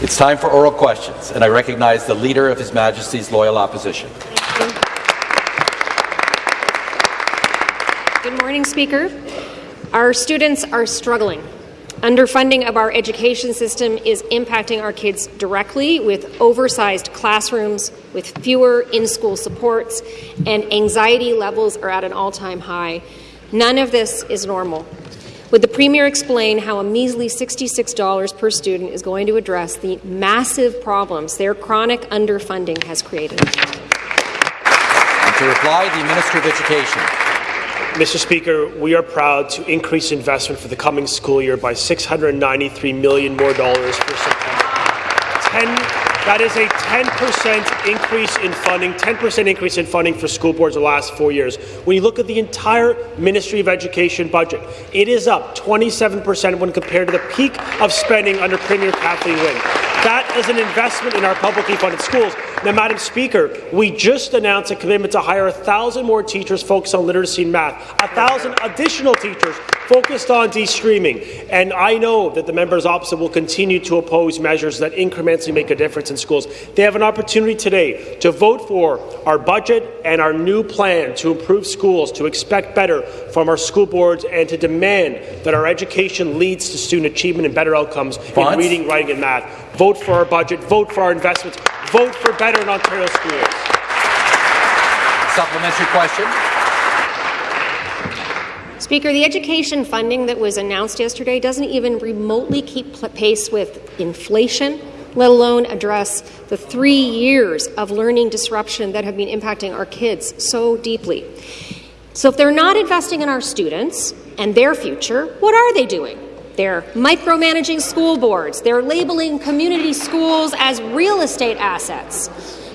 It's time for oral questions, and I recognize the Leader of His Majesty's Loyal Opposition. Good morning, Speaker. Our students are struggling. Underfunding of our education system is impacting our kids directly with oversized classrooms, with fewer in-school supports, and anxiety levels are at an all-time high. None of this is normal. Would the Premier explain how a measly $66 per student is going to address the massive problems their chronic underfunding has created? And to reply, the Minister of Education. Mr. Speaker, we are proud to increase investment for the coming school year by 693 million more dollars for September. 10 that is a 10% increase in funding, 10% increase in funding for school boards the last four years. When you look at the entire Ministry of Education budget, it is up 27% when compared to the peak of spending under Premier Kathleen Wynne. That is an investment in our publicly funded schools. Now, Madam Speaker, we just announced a commitment to hire 1,000 more teachers focused on literacy and math, 1,000 additional teachers focused on de-streaming. And I know that the members opposite will continue to oppose measures that incrementally make a difference in schools. They have an opportunity today to vote for our budget and our new plan to improve schools, to expect better from our school boards, and to demand that our education leads to student achievement and better outcomes in reading, writing, and math. Vote for our budget. Vote for our investments. Vote for better in Ontario schools. Supplementary question. Speaker, the education funding that was announced yesterday doesn't even remotely keep pace with inflation, let alone address the three years of learning disruption that have been impacting our kids so deeply. So if they're not investing in our students and their future, what are they doing? They're micromanaging school boards. They're labeling community schools as real estate assets.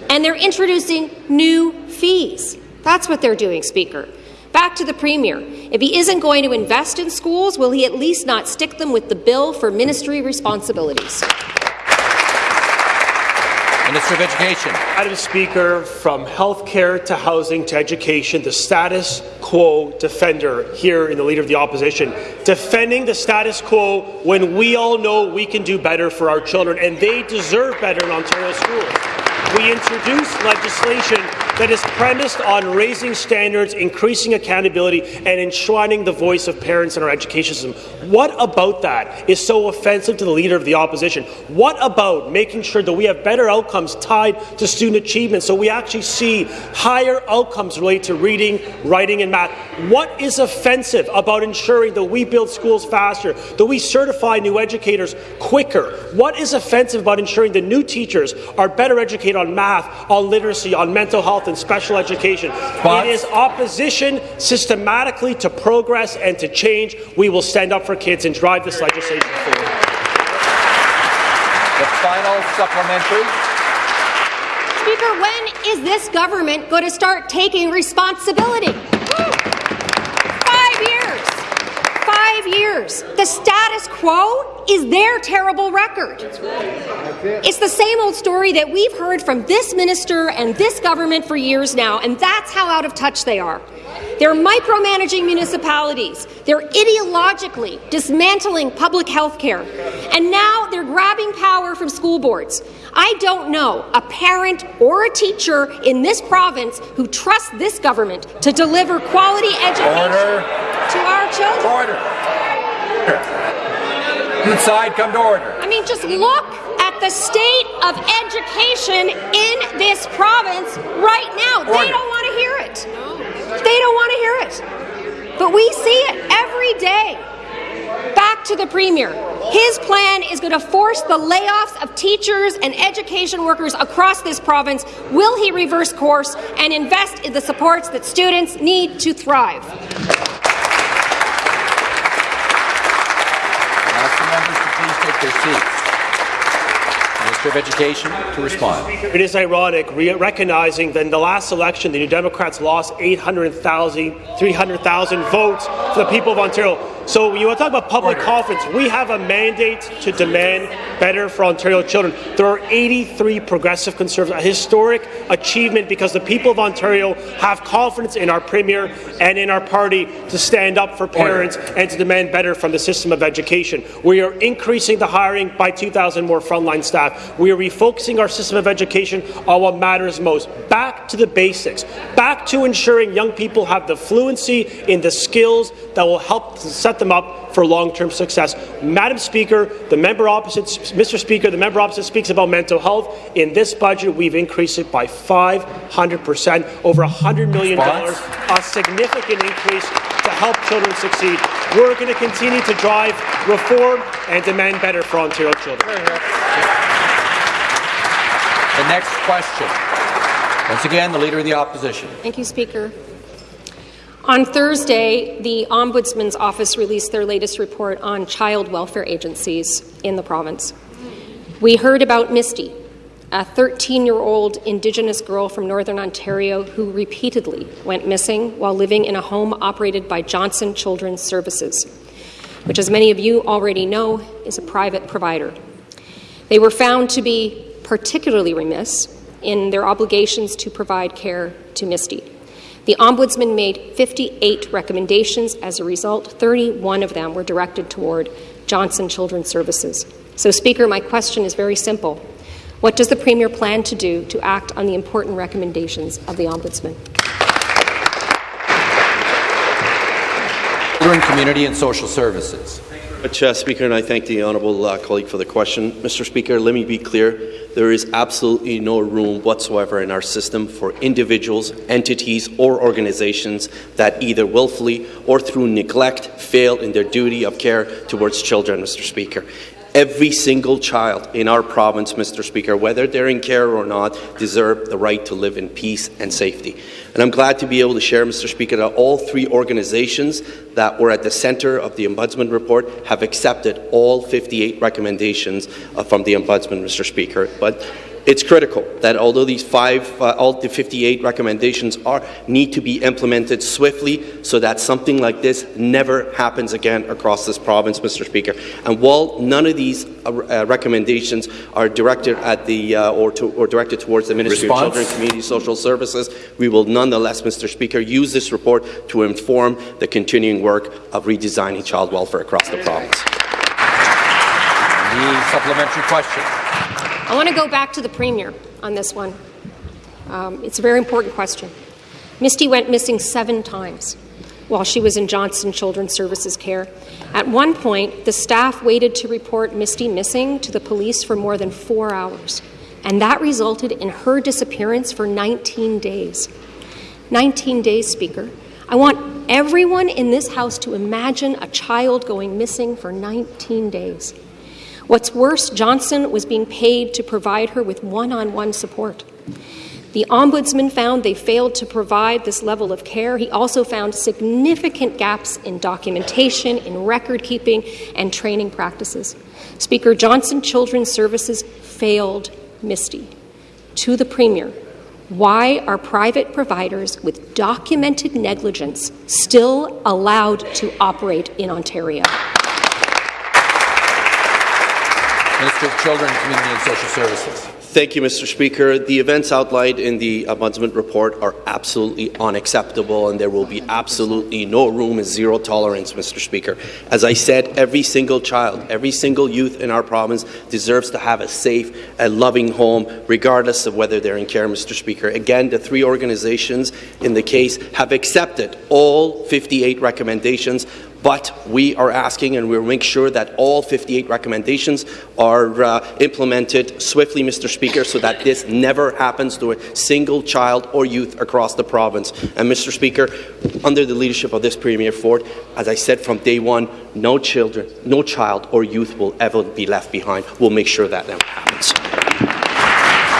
And they're introducing new fees. That's what they're doing, Speaker. Back to the Premier. If he isn't going to invest in schools, will he at least not stick them with the bill for ministry responsibilities? Minister of Education. Madam Speaker, from healthcare to housing to education, the status quo defender here in the Leader of the Opposition, defending the status quo when we all know we can do better for our children, and they deserve better in Ontario schools we introduced legislation that is premised on raising standards, increasing accountability, and enshrining the voice of parents in our education system. What about that is so offensive to the Leader of the Opposition? What about making sure that we have better outcomes tied to student achievement so we actually see higher outcomes related to reading, writing, and math? What is offensive about ensuring that we build schools faster, that we certify new educators quicker? What is offensive about ensuring that new teachers are better educated on math, on literacy, on mental health and special education. It is opposition systematically to progress and to change. We will stand up for kids and drive this legislation forward. The final supplementary. Speaker, when is this government going to start taking responsibility? Years. The status quo is their terrible record. It's the same old story that we've heard from this minister and this government for years now, and that's how out of touch they are. They're micromanaging municipalities. They're ideologically dismantling public health care. And now they're grabbing power from school boards. I don't know a parent or a teacher in this province who trusts this government to deliver quality education Order. to our children. Order. Inside, come to order. I mean, just look at the state of education in this province right now. Order. They don't want to hear it. They don't want to hear it. But we see it every day. Back to the Premier. His plan is going to force the layoffs of teachers and education workers across this province. Will he reverse course and invest in the supports that students need to thrive? take their Minister of Education to respond. It is ironic, recognizing that in the last election, the New Democrats lost 800,000, 300,000 votes for the people of Ontario So when you want to talk about public confidence, we have a mandate to demand better for Ontario children. There are 83 progressive conservatives, a historic achievement because the people of Ontario have confidence in our Premier and in our party to stand up for parents and to demand better from the system of education. We are increasing the hiring by 2,000 more frontline staff. We are refocusing our system of education on what matters most. Back to the basics. Back to ensuring young people have the fluency in the skills that will help set them up for long-term success. Madam Speaker, the member opposite, Mr. Speaker, the member opposite speaks about mental health. In this budget, we've increased it by 500 percent, over $100 million, a significant increase to help children succeed. We're going to continue to drive reform and demand better for Ontario children. The next question. Once again, the Leader of the Opposition. Thank you, Speaker. On Thursday, the Ombudsman's Office released their latest report on child welfare agencies in the province. We heard about Misty, a 13 year old Indigenous girl from Northern Ontario who repeatedly went missing while living in a home operated by Johnson Children's Services, which, as many of you already know, is a private provider. They were found to be particularly remiss in their obligations to provide care to Misty. The Ombudsman made 58 recommendations. As a result, 31 of them were directed toward Johnson Children's Services. So, Speaker, my question is very simple. What does the Premier plan to do to act on the important recommendations of the Ombudsman? Children, Community and Social Services. Uh, Speaker, and I thank the honourable uh, colleague for the question. Mr. Speaker, let me be clear. There is absolutely no room whatsoever in our system for individuals, entities, or organizations that either willfully or through neglect fail in their duty of care towards children, Mr. Speaker. Every single child in our province, Mr. Speaker, whether they're in care or not, deserve the right to live in peace and safety. And I'm glad to be able to share, Mr. Speaker, that all three organizations that were at the centre of the Ombudsman report have accepted all 58 recommendations uh, from the Ombudsman, Mr. Speaker. But it's critical that although these five, uh, all the 58 recommendations are need to be implemented swiftly so that something like this never happens again across this province, Mr. Speaker. And while none of these uh, uh recommendations are directed at the uh, or, to, or, directed towards the Ministry Response. of Children and Community Social Services, we will nonetheless, Mr. Speaker, use this report to inform the continuing work of redesigning child welfare across the province. The supplementary question. I want to go back to the Premier on this one. Um, it's a very important question. Misty went missing seven times while she was in Johnson Children's Services care. At one point, the staff waited to report Misty missing to the police for more than four hours, and that resulted in her disappearance for 19 days. 19 days, Speaker. I want everyone in this House to imagine a child going missing for 19 days. What's worse, Johnson was being paid to provide her with one on one support. The Ombudsman found they failed to provide this level of care. He also found significant gaps in documentation, in record keeping, and training practices. Speaker Johnson Children's Services failed Misty. To the Premier, why are private providers with documented negligence still allowed to operate in Ontario? Minister of Children, Community and Social Services. Thank you, Mr. Speaker. The events outlined in the Ombudsman report are absolutely unacceptable, and there will be absolutely no room and zero tolerance, Mr. Speaker. As I said, every single child, every single youth in our province deserves to have a safe and loving home, regardless of whether they're in care, Mr. Speaker. Again, the three organizations in the case have accepted all 58 recommendations but we are asking and we'll make sure that all 58 recommendations are uh, implemented swiftly, Mr. Speaker, so that this never happens to a single child or youth across the province. And, Mr. Speaker, under the leadership of this Premier Ford, as I said from day one, no children, no child or youth will ever be left behind. We'll make sure that never happens.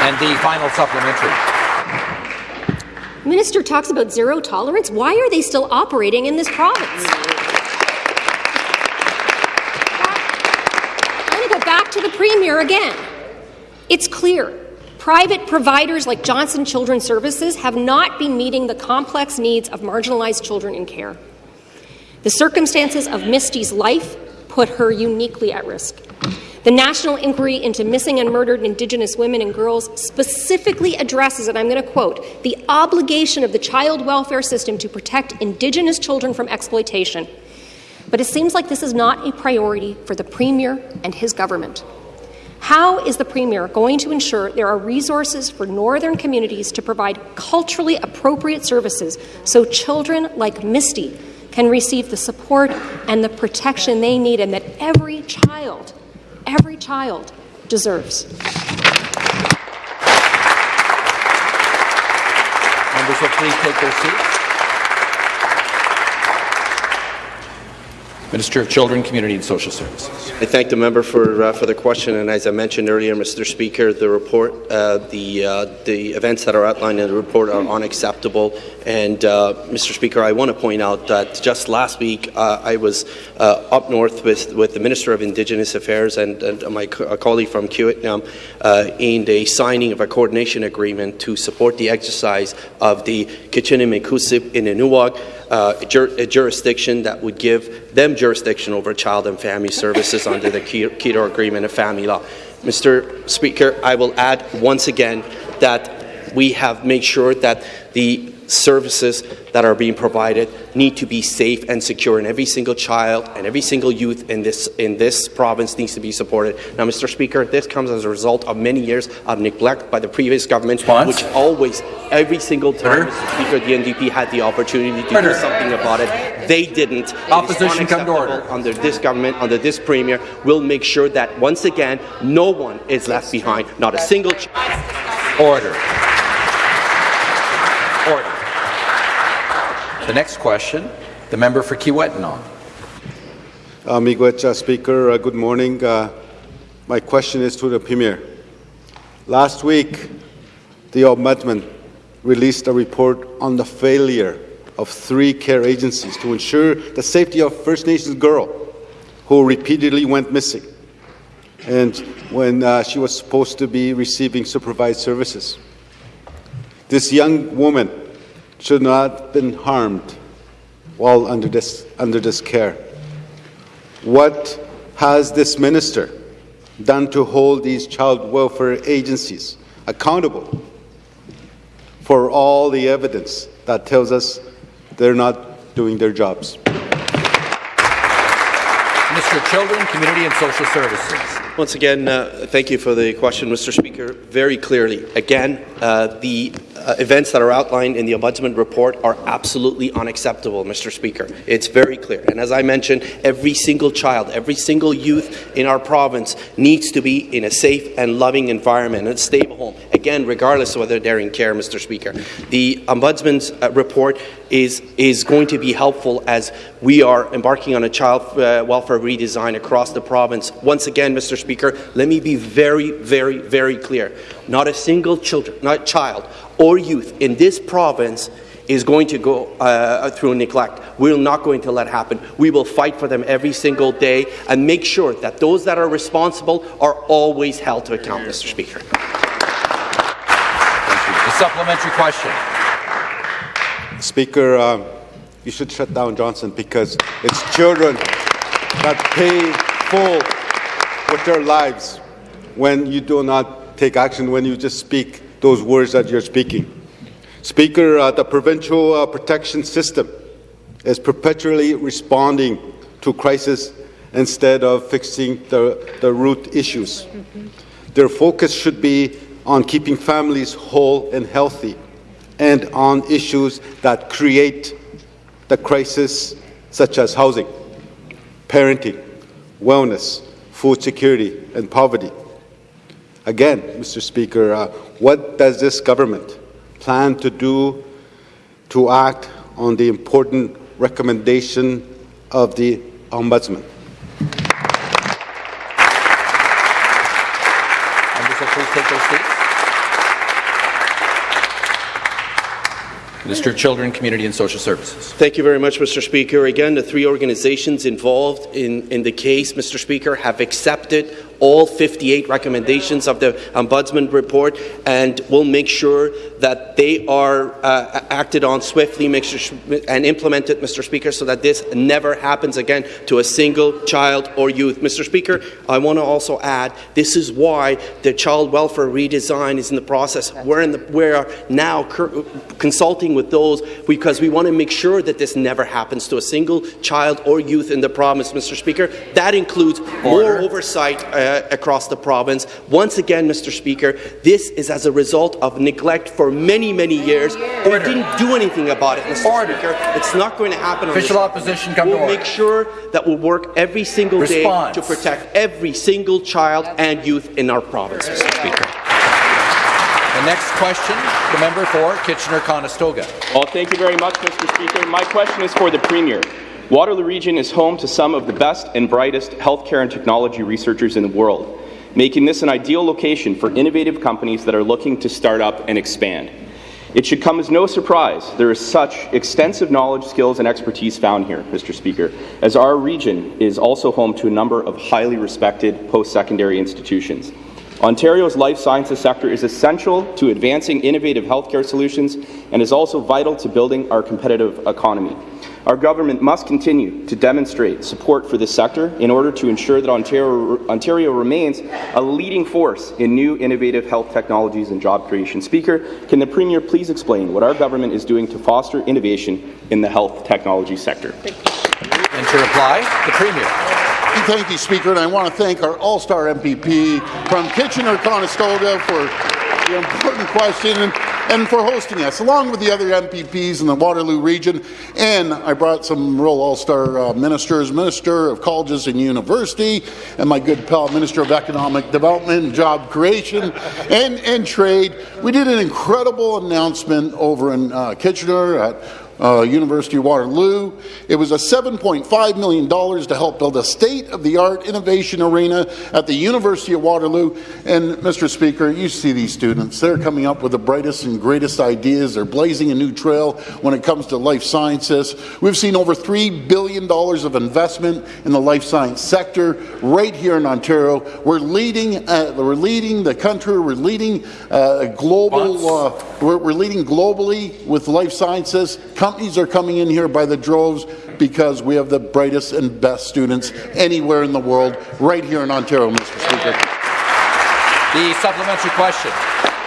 And the final supplementary. Minister talks about zero tolerance. Why are they still operating in this province? To the Premier again. It's clear. Private providers like Johnson Children's Services have not been meeting the complex needs of marginalized children in care. The circumstances of Misty's life put her uniquely at risk. The National Inquiry into Missing and Murdered Indigenous Women and Girls specifically addresses, and I'm going to quote, the obligation of the child welfare system to protect Indigenous children from exploitation. But it seems like this is not a priority for the Premier and his government. How is the Premier going to ensure there are resources for Northern communities to provide culturally appropriate services so children like Misty can receive the support and the protection they need and that every child every child deserves. Members please take their seats. Minister of Children, Community and Social Services. I thank the member for uh, for the question, and as I mentioned earlier, Mr. Speaker, the report, uh, the uh, the events that are outlined in the report are unacceptable. And uh, Mr. Speaker, I want to point out that just last week uh, I was uh, up north with with the Minister of Indigenous Affairs and, and my co colleague from Kiiwetinoong in the signing of a coordination agreement to support the exercise of the Kitchenuhmaykoosib Inninuwug uh, jur a jurisdiction that would give them jurisdiction over child and family services under the Keyter Agreement of Family Law. Mr. Speaker, I will add once again that we have made sure that the services that are being provided need to be safe and secure, and every single child and every single youth in this in this province needs to be supported. Now, Mr. Speaker, this comes as a result of many years of neglect by the previous government, Response? which always, every single time, Mr. Speaker, the NDP had the opportunity to Order. do something about it. They didn't. Opposition come to order. Under this government, under this premier, we'll make sure that once again, no one is left behind. Not a single. child. Order. The next question, the member for Kiiwetinoong. Uh, Miigwech, Speaker, uh, good morning. Uh, my question is to the Premier. Last week, the Ombudsman released a report on the failure of three care agencies to ensure the safety of First Nations girl who repeatedly went missing and when uh, she was supposed to be receiving supervised services. This young woman should not have been harmed while under this, under this care. What has this minister done to hold these child welfare agencies accountable for all the evidence that tells us they're not doing their jobs? Mr. Children, Community and Social Services. Once again, uh, thank you for the question, Mr. Speaker. Very clearly, again, uh, the uh, events that are outlined in the Ombudsman report are absolutely unacceptable, Mr. Speaker. It's very clear. And as I mentioned, every single child, every single youth in our province needs to be in a safe and loving environment and a stable home. Again, regardless of whether they're in care, Mr. Speaker. The Ombudsman's uh, report is, is going to be helpful as we are embarking on a child uh, welfare redesign across the province. Once again, Mr. Speaker, let me be very, very, very clear. Not a single children, not child or youth in this province is going to go uh, through neglect. We're not going to let happen. We will fight for them every single day and make sure that those that are responsible are always held to account, Mr. Speaker. Thank you. The supplementary question. Speaker, um, you should shut down Johnson because it's children that pay full with their lives when you do not take action, when you just speak those words that you're speaking. Speaker, uh, the provincial uh, protection system is perpetually responding to crisis instead of fixing the, the root issues. Their focus should be on keeping families whole and healthy and on issues that create the crisis, such as housing, parenting, wellness, food security, and poverty. Again, Mr. Speaker, uh, what does this government plan to do to act on the important recommendation of the Ombudsman? Members will please take their seats. Minister of Children, Community and Social Services. Thank you very much, Mr. Speaker. Again, the three organizations involved in, in the case, Mr. Speaker, have accepted all 58 recommendations of the Ombudsman report, and we'll make sure that they are uh, acted on swiftly and implemented, Mr. Speaker, so that this never happens again to a single child or youth. Mr. Speaker, I want to also add this is why the child welfare redesign is in the process. We're, in the, we're now consulting with those because we want to make sure that this never happens to a single child or youth in the province, Mr. Speaker. That includes Order. more oversight uh, across the province. Once again, Mr. Speaker, this is as a result of neglect for many, many years. Order. We didn't do anything about it, Mr. Order. Speaker. It's not going to happen. Official opposition come we'll to order. make sure that we'll work every single Response. day to protect every single child and youth in our province, Mr. Speaker. The next question, the member for Kitchener-Conestoga. Well, thank you very much, Mr. Speaker. My question is for the Premier. Waterloo Region is home to some of the best and brightest healthcare and technology researchers in the world, making this an ideal location for innovative companies that are looking to start up and expand. It should come as no surprise there is such extensive knowledge, skills, and expertise found here, Mr. Speaker, as our region is also home to a number of highly respected post-secondary institutions. Ontario's life sciences sector is essential to advancing innovative healthcare solutions and is also vital to building our competitive economy. Our government must continue to demonstrate support for this sector in order to ensure that Ontario, Ontario remains a leading force in new innovative health technologies and job creation. Speaker, can the Premier please explain what our government is doing to foster innovation in the health technology sector? And to reply, the Premier. Thank you, Speaker, and I want to thank our all-star MPP from Kitchener-Conestoga for important question and, and, for hosting us, along with the other MPPs in the Waterloo region. And I brought some real all-star uh, ministers, Minister of Colleges and University, and my good pal, Minister of Economic Development and Job Creation and, and Trade. We did an incredible announcement over in uh, Kitchener at uh, University of Waterloo. It was a $7.5 million to help build a state-of-the-art innovation arena at the University of Waterloo. And, Mr. Speaker, you see these students. They're coming up with the brightest and greatest ideas. They're blazing a new trail when it comes to life sciences. We've seen over $3 billion of investment in the life science sector right here in Ontario. We're leading, uh, we're leading the country. We're leading uh, global. Uh, we're, we're leading globally with life sciences Companies are coming in here by the droves because we have the brightest and best students anywhere in the world, right here in Ontario, Mr. Speaker. The supplementary question.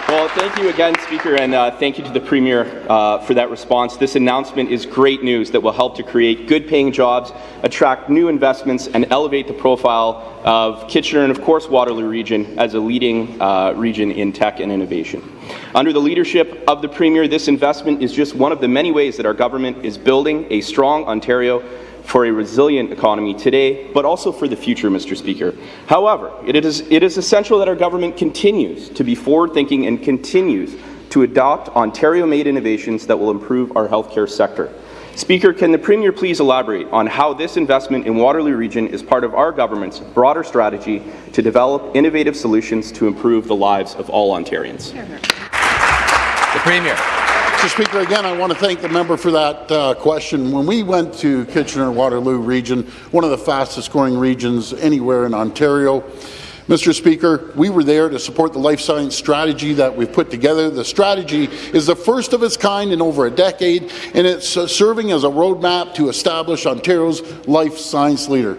Well, thank you again, Speaker, and uh, thank you to the Premier uh, for that response. This announcement is great news that will help to create good-paying jobs, attract new investments, and elevate the profile of Kitchener and, of course, Waterloo region as a leading uh, region in tech and innovation. Under the leadership of the Premier, this investment is just one of the many ways that our government is building a strong Ontario for a resilient economy today, but also for the future, Mr. Speaker. However, it is, it is essential that our government continues to be forward-thinking and continues to adopt Ontario-made innovations that will improve our healthcare sector. Speaker, can the Premier please elaborate on how this investment in Waterloo Region is part of our government's broader strategy to develop innovative solutions to improve the lives of all Ontarians? The Premier. Mr. Speaker, again, I want to thank the member for that uh, question. When we went to Kitchener-Waterloo region, one of the fastest growing regions anywhere in Ontario, Mr. Speaker, we were there to support the life science strategy that we've put together. The strategy is the first of its kind in over a decade, and it's uh, serving as a roadmap to establish Ontario's life science leader.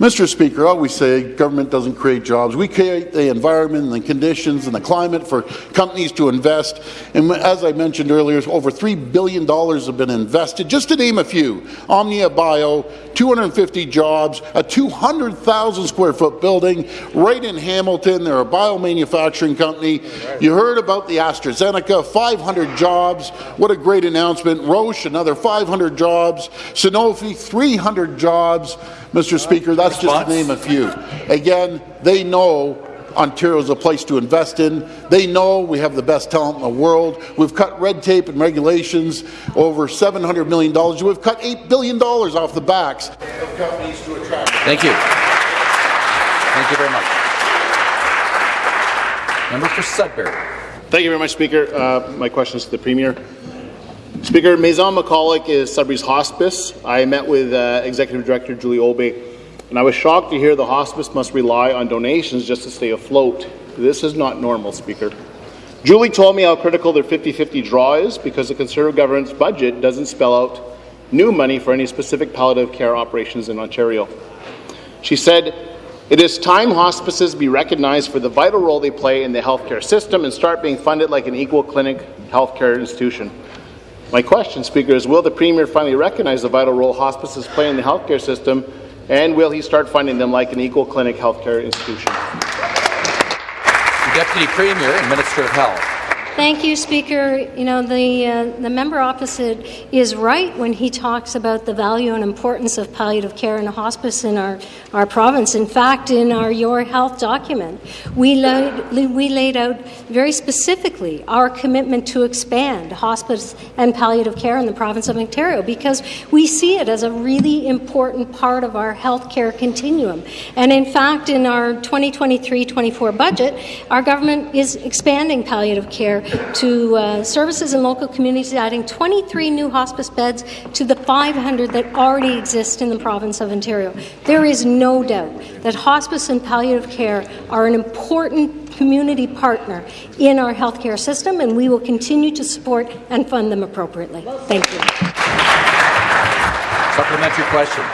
Mr. Speaker, I always say government doesn't create jobs. We create the environment and the conditions and the climate for companies to invest. And as I mentioned earlier, over $3 billion have been invested. Just to name a few, Omnia Bio, 250 jobs, a 200,000 square foot building right in Hamilton. They're a biomanufacturing company. You heard about the AstraZeneca, 500 jobs. What a great announcement. Roche, another 500 jobs. Sanofi, 300 jobs. Mr. Speaker, that's just to name a few. Again, they know Ontario is a place to invest in. They know we have the best talent in the world. We've cut red tape and regulations over $700 million. We've cut $8 billion off the backs of companies to attract. Thank you. Thank you very much. Member for Sudbury. Thank you very much, Speaker. Uh, my question is to the Premier. Speaker, Maison McCulloch is Sudbury's hospice. I met with uh, Executive Director Julie Obey and I was shocked to hear the hospice must rely on donations just to stay afloat. This is not normal, Speaker. Julie told me how critical their 50-50 draw is because the Conservative government's budget doesn't spell out new money for any specific palliative care operations in Ontario. She said, it is time hospices be recognized for the vital role they play in the healthcare system and start being funded like an equal clinic healthcare institution. My question, Speaker, is will the Premier finally recognize the vital role hospices play in the healthcare system and will he start funding them like an equal clinic healthcare institution? Deputy Premier and Minister of Health. Thank you, Speaker. You know, the, uh, the member opposite is right when he talks about the value and importance of palliative care and hospice in our, our province. In fact, in our Your Health document, we laid, we laid out very specifically our commitment to expand hospice and palliative care in the province of Ontario because we see it as a really important part of our health care continuum. And in fact, in our 2023-24 budget, our government is expanding palliative care to uh, services in local communities, adding 23 new hospice beds to the 500 that already exist in the province of Ontario. There is no doubt that hospice and palliative care are an important community partner in our healthcare system, and we will continue to support and fund them appropriately. Thank you. Supplementary question.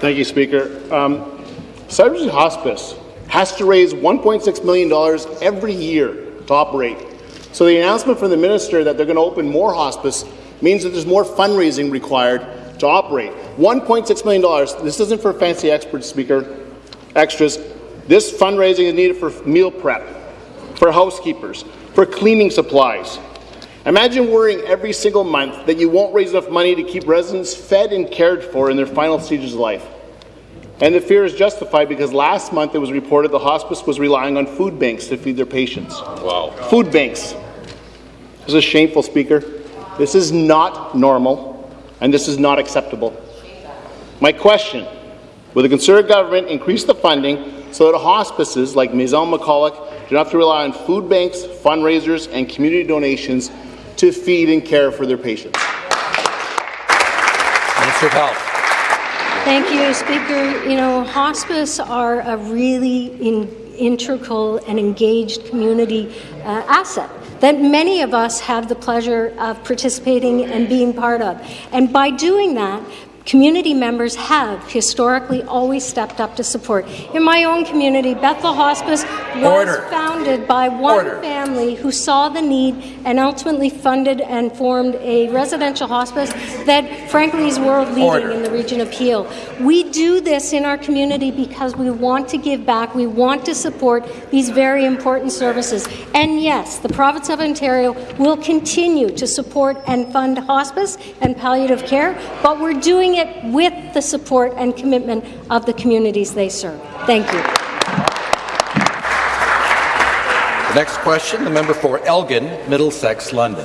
Thank you, Speaker. Um, Cybersea Hospice has to raise $1.6 million every year to operate. So the announcement from the minister that they're going to open more hospice means that there's more fundraising required to operate. $1.6 million. This isn't for fancy experts, Speaker, extras. This fundraising is needed for meal prep, for housekeepers, for cleaning supplies. Imagine worrying every single month that you won't raise enough money to keep residents fed and cared for in their final stages of life. And the fear is justified because last month it was reported the hospice was relying on food banks to feed their patients. Wow. Food banks. This is shameful, Speaker. This is not normal, and this is not acceptable. My question, will the Conservative government increase the funding so that hospices like Maison McCulloch do not have to rely on food banks, fundraisers, and community donations to feed and care for their patients? Minister of Health. Thank you, Speaker. You know, hospice are a really in, integral and engaged community uh, asset that many of us have the pleasure of participating and being part of. And by doing that, community members have historically always stepped up to support. In my own community, Bethell Hospice was Order. founded by one Order. family who saw the need and ultimately funded and formed a residential hospice that, frankly, is world leading Order. in the region of Peel. We do this in our community because we want to give back. We want to support these very important services. And yes, the province of Ontario will continue to support and fund hospice and palliative care, but we're doing it with the support and commitment of the communities they serve. Thank you. The next question, the member for Elgin, Middlesex, London.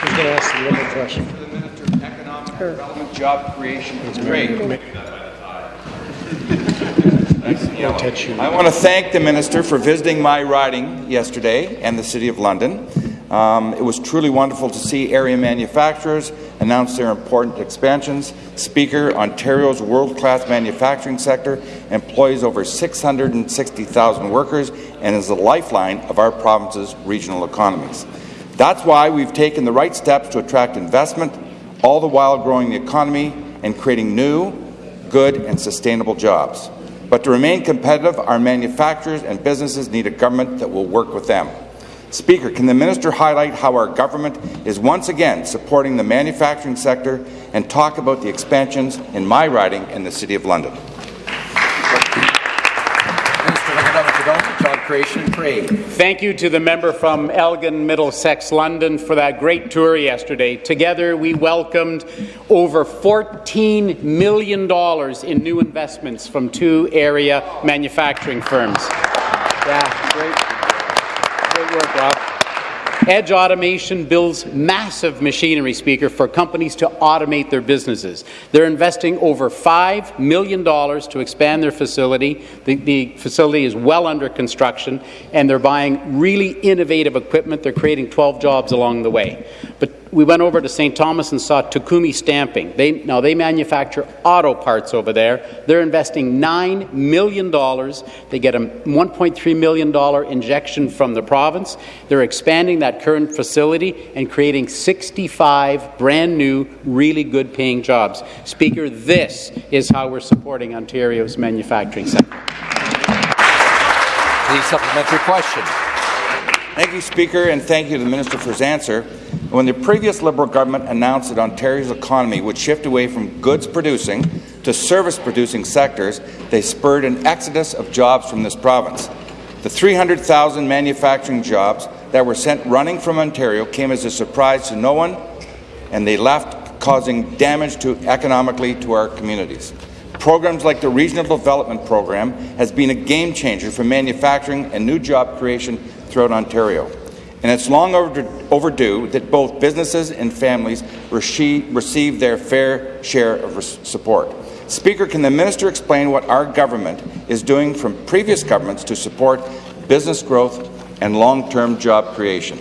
Who's going to ask the other question? Economic development, job creation, it's great. I want to thank the minister for visiting my riding yesterday and the City of London. Um, it was truly wonderful to see area manufacturers announce their important expansions. Speaker, Ontario's world-class manufacturing sector employs over 660,000 workers and is the lifeline of our province's regional economies. That's why we've taken the right steps to attract investment, all the while growing the economy and creating new, good and sustainable jobs. But to remain competitive, our manufacturers and businesses need a government that will work with them. Speaker, can the minister highlight how our government is once again supporting the manufacturing sector and talk about the expansions in my riding in the City of London? Minister of Economic Development, and Trade. Thank you to the member from Elgin, Middlesex, London for that great tour yesterday. Together, we welcomed over $14 million in new investments from two area manufacturing firms. Yeah, great. Work, Rob. Edge Automation builds massive machinery, Speaker, for companies to automate their businesses. They're investing over $5 million to expand their facility. The, the facility is well under construction, and they're buying really innovative equipment. They're creating 12 jobs along the way. But we went over to St. Thomas and saw Takumi Stamping. They, now, they manufacture auto parts over there. They're investing $9 million. They get a $1.3 million injection from the province. They're expanding that current facility and creating 65 brand new, really good paying jobs. Speaker, this is how we're supporting Ontario's manufacturing sector. The supplementary question. Thank you, Speaker, and thank you to the Minister for his answer. When the previous Liberal government announced that Ontario's economy would shift away from goods-producing to service-producing sectors, they spurred an exodus of jobs from this province. The 300,000 manufacturing jobs that were sent running from Ontario came as a surprise to no one, and they left causing damage to economically to our communities. Programs like the Regional Development Program has been a game changer for manufacturing and new job creation throughout Ontario. And it's long overdue that both businesses and families receive their fair share of support. Speaker, can the minister explain what our government is doing from previous governments to support business growth and long-term job creation?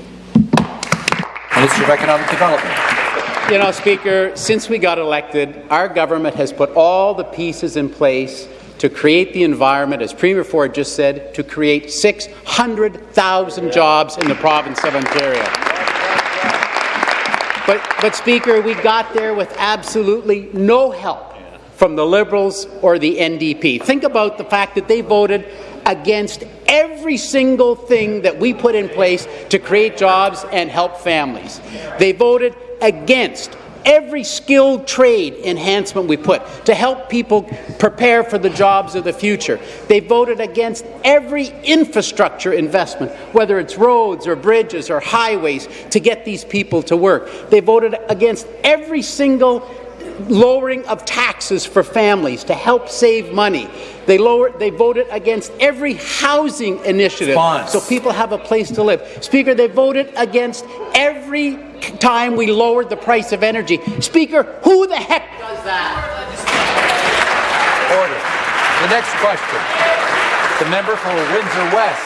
Minister of Economic Development. You know, Speaker, since we got elected, our government has put all the pieces in place to create the environment, as Premier Ford just said, to create 600,000 jobs in the province of Ontario. But, but, Speaker, we got there with absolutely no help from the Liberals or the NDP. Think about the fact that they voted against every single thing that we put in place to create jobs and help families. They voted against every skilled trade enhancement we put to help people prepare for the jobs of the future. They voted against every infrastructure investment, whether it's roads or bridges or highways, to get these people to work. They voted against every single lowering of taxes for families to help save money. They lowered, they voted against every housing initiative Spons. so people have a place to live. Speaker, they voted against every time we lowered the price of energy. Speaker, who the heck does that? Order. The next question. The member for Windsor West.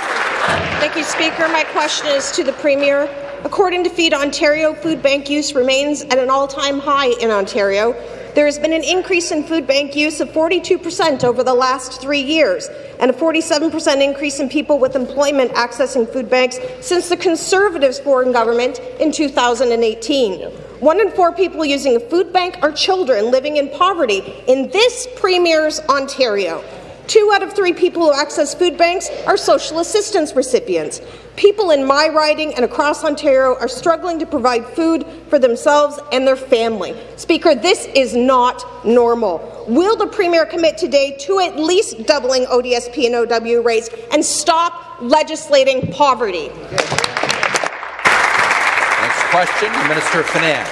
Thank you, Speaker. My question is to the Premier. According to Feed Ontario, food bank use remains at an all-time high in Ontario. There has been an increase in food bank use of 42 per cent over the last three years, and a 47 per cent increase in people with employment accessing food banks since the Conservatives' foreign government in 2018. One in four people using a food bank are children living in poverty in this Premier's Ontario. Two out of three people who access food banks are social assistance recipients. People in my riding and across Ontario are struggling to provide food for themselves and their family. Speaker, this is not normal. Will the Premier commit today to at least doubling ODSP and OW rates and stop legislating poverty? Next question, the Minister of Finance.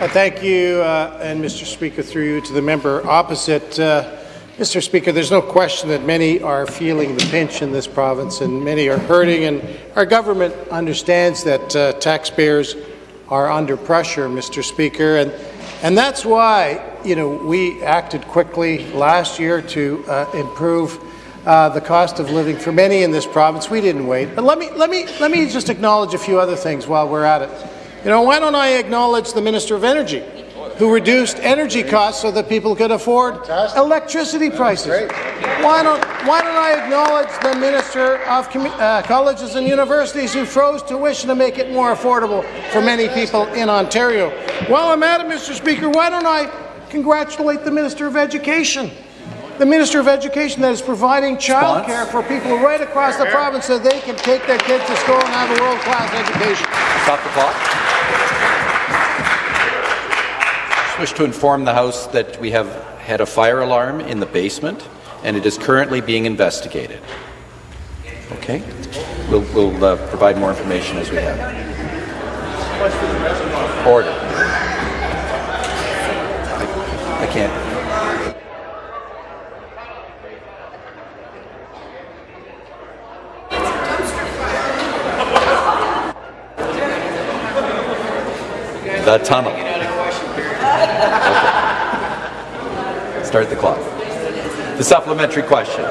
Uh, thank you, uh, and Mr. Speaker, through you to the member opposite. Uh, Mr. Speaker, there's no question that many are feeling the pinch in this province and many are hurting, and our government understands that uh, taxpayers are under pressure, Mr. Speaker, and, and that's why you know, we acted quickly last year to uh, improve uh, the cost of living for many in this province. We didn't wait. But let me, let, me, let me just acknowledge a few other things while we're at it. You know, why don't I acknowledge the Minister of Energy? Who reduced energy costs so that people could afford electricity prices. Why don't, why don't I acknowledge the Minister of uh, Colleges and Universities who froze tuition to make it more affordable for many people in Ontario? While I'm at it, Mr. Speaker, why don't I congratulate the Minister of Education? The Minister of Education that is providing childcare for people right across the province so they can take their kids to school and have a world-class education. Stop the clock. I wish to inform the House that we have had a fire alarm in the basement, and it is currently being investigated. Okay? We'll, we'll uh, provide more information as we have. Order. I, I can't. The tunnel. Start the clock. The supplementary question.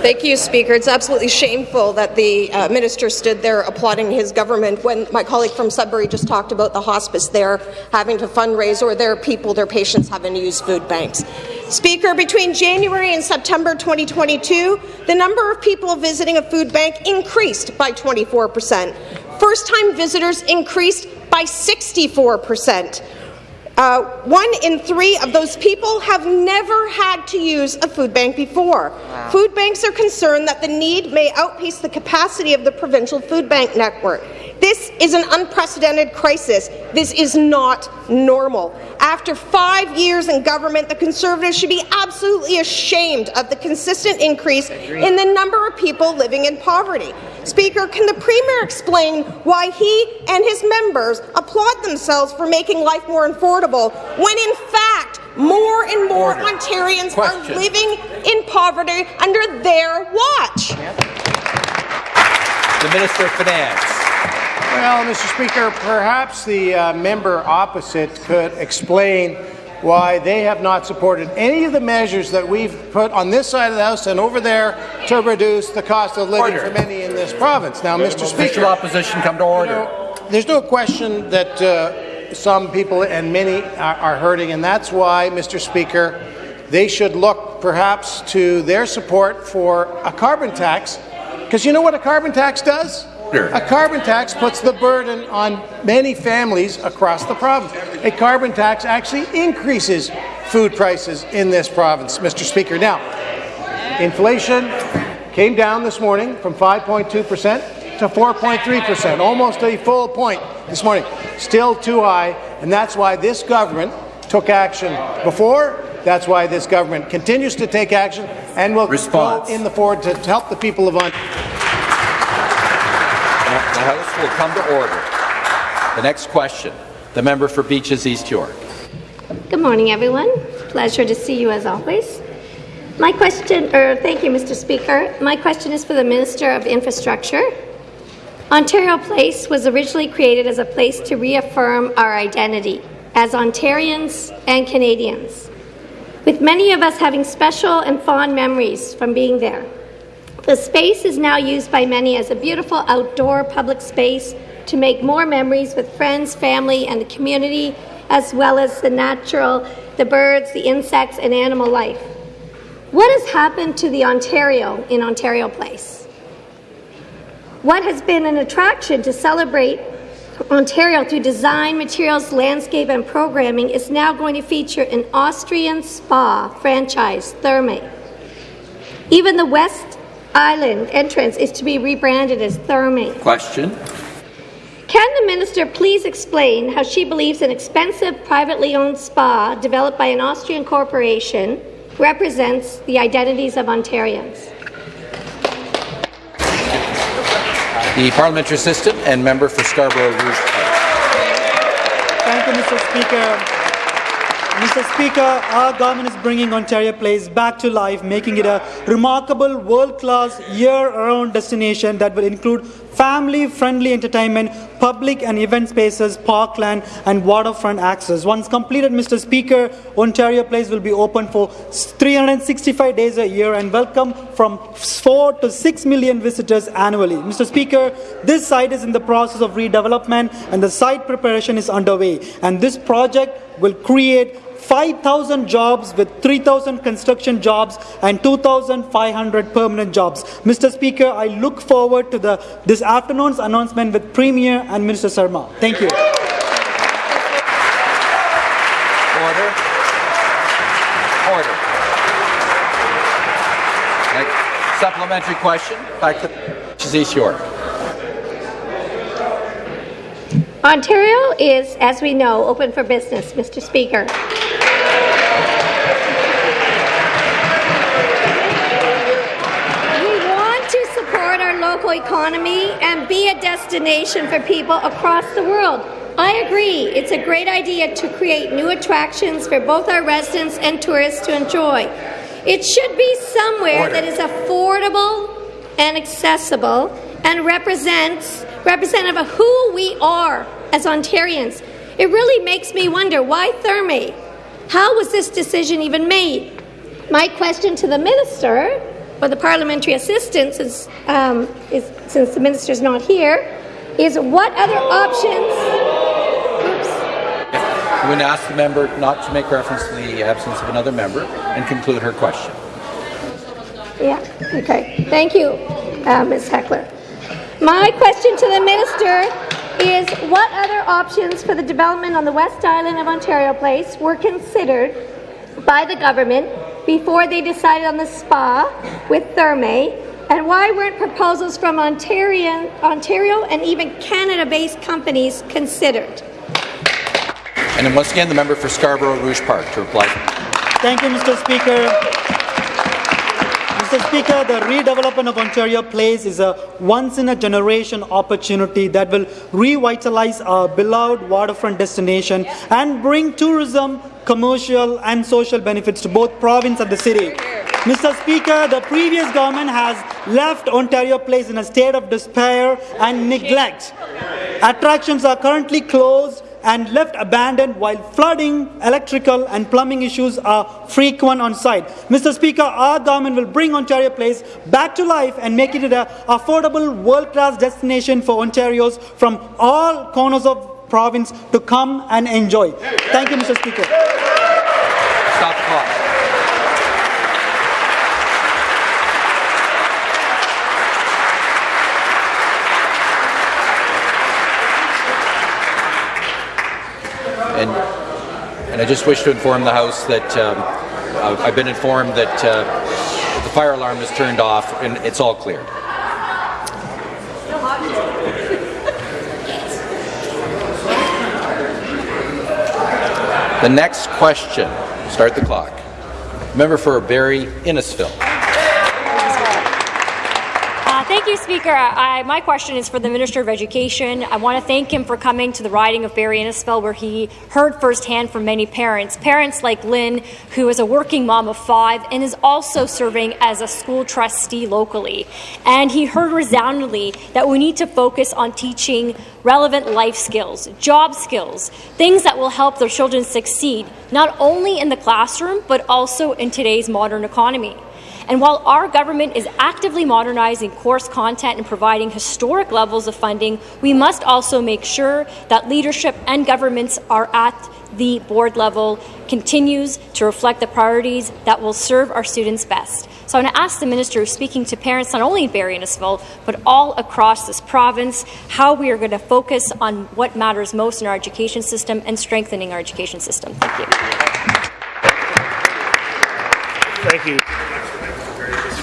Thank you, Speaker. It's absolutely shameful that the uh, minister stood there applauding his government when my colleague from Sudbury just talked about the hospice there having to fundraise or their people, their patients having to use food banks. Speaker, between January and September 2022, the number of people visiting a food bank increased by 24 percent. First-time visitors increased by 64 percent. Uh, one in three of those people have never had to use a food bank before. Wow. Food banks are concerned that the need may outpace the capacity of the provincial food bank network. This is an unprecedented crisis. This is not normal. After five years in government, the Conservatives should be absolutely ashamed of the consistent increase in the number of people living in poverty. Speaker, can the Premier explain why he and his members applaud themselves for making life more affordable when, in fact, more and more Order. Ontarians Question. are living in poverty under their watch? The Minister of Finance. Well, Mr. Speaker, perhaps the uh, member opposite could explain why they have not supported any of the measures that we've put on this side of the House and over there to reduce the cost of living order. for many in this province. Now, Mr. Speaker, opposition come to order. You know, there's no question that uh, some people and many are, are hurting, and that's why, Mr. Speaker, they should look perhaps to their support for a carbon tax. Because you know what a carbon tax does? A carbon tax puts the burden on many families across the province. A carbon tax actually increases food prices in this province, Mr. Speaker. Now, inflation came down this morning from 5.2 percent to 4.3 percent, almost a full point this morning. Still too high, and that's why this government took action before. That's why this government continues to take action and will Response. go in the forward to help the people of Ontario. The House will come to order. The next question, the member for Beaches East York. Good morning, everyone. Pleasure to see you as always. My question, or thank you, Mr. Speaker. My question is for the Minister of Infrastructure. Ontario Place was originally created as a place to reaffirm our identity as Ontarians and Canadians, with many of us having special and fond memories from being there. The space is now used by many as a beautiful outdoor public space to make more memories with friends, family, and the community, as well as the natural, the birds, the insects, and animal life. What has happened to the Ontario in Ontario Place? What has been an attraction to celebrate Ontario through design, materials, landscape, and programming is now going to feature an Austrian spa franchise, Therme. Even the West Island entrance is to be rebranded as Therme. Question. Can the minister please explain how she believes an expensive privately owned spa developed by an Austrian corporation represents the identities of Ontarians? The parliamentary assistant and member for Scarborough Rouge Thank you, Mr. Speaker. Mr. Speaker, our government is bringing Ontario Place back to life, making it a remarkable world-class year-round destination that will include family-friendly entertainment, public and event spaces, parkland and waterfront access. Once completed, Mr. Speaker, Ontario Place will be open for 365 days a year and welcome from 4 to 6 million visitors annually. Mr. Speaker, this site is in the process of redevelopment and the site preparation is underway. And this project will create 5,000 jobs with 3,000 construction jobs and 2,500 permanent jobs. Mr. Speaker, I look forward to the, this afternoon's announcement with Premier and Minister Surma. Thank you. Order. Order. Next, supplementary question. Back to East York. Ontario is, as we know, open for business, Mr. Speaker. We want to support our local economy and be a destination for people across the world. I agree. It's a great idea to create new attractions for both our residents and tourists to enjoy. It should be somewhere Order. that is affordable and accessible and represents representative of who we are as Ontarians. It really makes me wonder why Therme? How was this decision even made? My question to the minister or the parliamentary assistance since, um, is, since the minister's not here, is what other options? I'm going to ask the member not to make reference to the absence of another member and conclude her question. Yeah, okay. Thank you, uh, Ms. Heckler. My question to the minister is what other options for the development on the West Island of Ontario Place were considered by the government before they decided on the spa with Therme, and why weren't proposals from Ontario, Ontario and even Canada-based companies considered? And then once again, the member for Scarborough Rouge Park to reply. Thank you, Mr. Speaker. Mr. Speaker, the redevelopment of Ontario Place is a once-in-a-generation opportunity that will revitalize our beloved waterfront destination and bring tourism, commercial and social benefits to both province and the city. Mr. Speaker, the previous government has left Ontario Place in a state of despair and neglect. Attractions are currently closed and left abandoned while flooding, electrical and plumbing issues are frequent on site. Mr. Speaker, our government will bring Ontario Place back to life and make it an affordable world-class destination for Ontarios from all corners of province to come and enjoy. Thank you, Mr. Speaker. Stop the clock. And, and I just wish to inform the House that um, uh, I've been informed that uh, the fire alarm is turned off and it's all cleared. The next question, start the clock. Member for Barrie Innisfil. Uh, thank you, Speaker. I, my question is for the Minister of Education. I want to thank him for coming to the riding of Barrie Innisfil, where he heard firsthand from many parents. Parents like Lynn, who is a working mom of five and is also serving as a school trustee locally. And he heard resoundingly that we need to focus on teaching relevant life skills, job skills, things that will help their children succeed, not only in the classroom, but also in today's modern economy. And while our government is actively modernizing course content and providing historic levels of funding, we must also make sure that leadership and governments are at the board level continues to reflect the priorities that will serve our students best. So I want to ask the Minister who's speaking to parents not only in Barrie and Innisfil, but all across this province, how we are going to focus on what matters most in our education system and strengthening our education system. Thank you. Thank you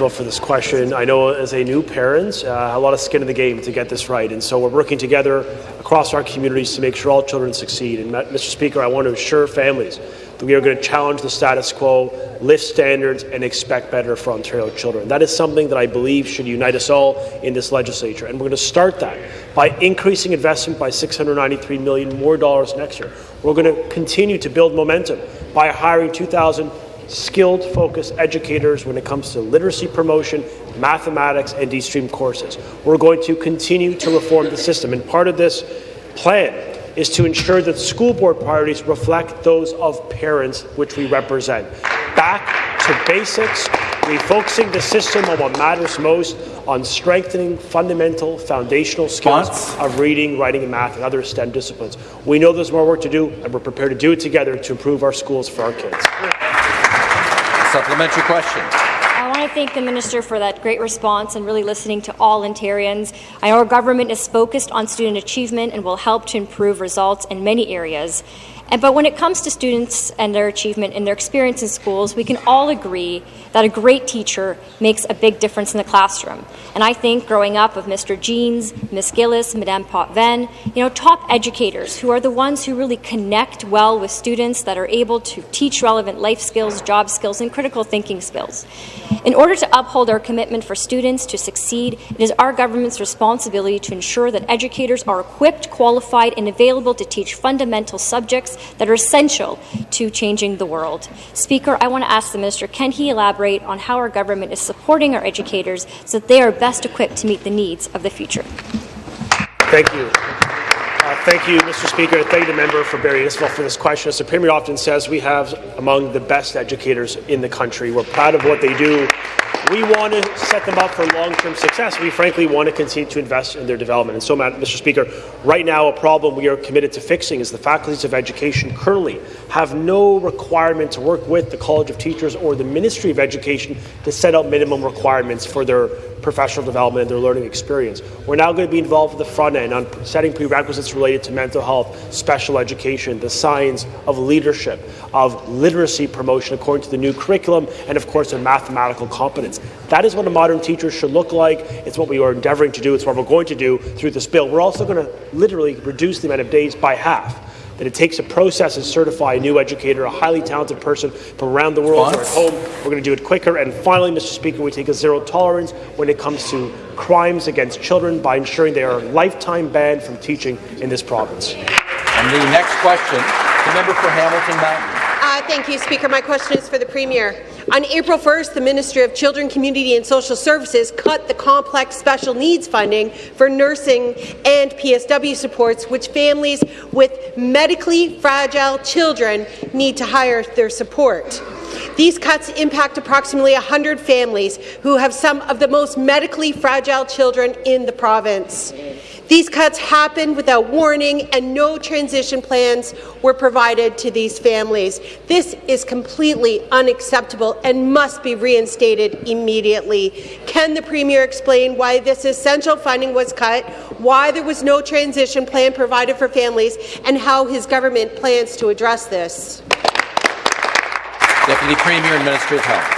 for this question. I know as a new parent, uh, a lot of skin in the game to get this right, and so we're working together across our communities to make sure all children succeed. And Mr. Speaker, I want to assure families that we are going to challenge the status quo, lift standards, and expect better for Ontario children. That is something that I believe should unite us all in this legislature, and we're going to start that by increasing investment by 693 million more dollars next year. We're going to continue to build momentum by hiring 2,000 skilled, focused educators when it comes to literacy promotion, mathematics, and D-stream courses. We're going to continue to reform the system, and part of this plan is to ensure that school board priorities reflect those of parents which we represent. Back to basics, refocusing the system on what matters most, on strengthening fundamental foundational skills of reading, writing, and math, and other STEM disciplines. We know there's more work to do, and we're prepared to do it together to improve our schools for our kids. Supplementary question. I want to thank the Minister for that great response and really listening to all Ontarians. Our government is focused on student achievement and will help to improve results in many areas. And, but when it comes to students and their achievement and their experience in schools, we can all agree that a great teacher makes a big difference in the classroom. And I think growing up with Mr. Jeans, Miss Gillis, Madame Potvin, you know, top educators who are the ones who really connect well with students that are able to teach relevant life skills, job skills, and critical thinking skills. In order to uphold our commitment for students to succeed, it is our government's responsibility to ensure that educators are equipped, qualified, and available to teach fundamental subjects that are essential to changing the world. Speaker, I want to ask the Minister, can he elaborate on how our government is supporting our educators so that they are best equipped to meet the needs of the future? Thank you. Uh, thank you, Mr. Speaker. Thank the member for Barrie Innisfil for this question. As the Premier often says, we have among the best educators in the country. We're proud of what they do We want to set them up for long-term success. We frankly want to continue to invest in their development. And so, Mr. Speaker, right now a problem we are committed to fixing is the faculties of education currently have no requirement to work with the College of Teachers or the Ministry of Education to set out minimum requirements for their professional development and their learning experience. We're now going to be involved at the front end on setting prerequisites related to mental health, special education, the science of leadership, of literacy promotion according to the new curriculum, and of course, of mathematical competence. That is what a modern teacher should look like. It's what we are endeavouring to do. It's what we're going to do through this bill. We're also going to literally reduce the amount of days by half that it takes a process to certify a new educator, a highly talented person from around the world or at home. We're going to do it quicker. And finally, Mr. Speaker, we take a zero tolerance when it comes to crimes against children by ensuring they are lifetime banned from teaching in this province. And the next question, the member for Hamilton Mountain. Thank you, Speaker. My question is for the Premier. On April 1st, the Ministry of Children, Community and Social Services cut the complex special needs funding for nursing and PSW supports, which families with medically fragile children need to hire their support. These cuts impact approximately 100 families who have some of the most medically fragile children in the province. These cuts happened without warning, and no transition plans were provided to these families. This is completely unacceptable and must be reinstated immediately. Can the Premier explain why this essential funding was cut, why there was no transition plan provided for families, and how his government plans to address this? Deputy Premier and Minister of Health.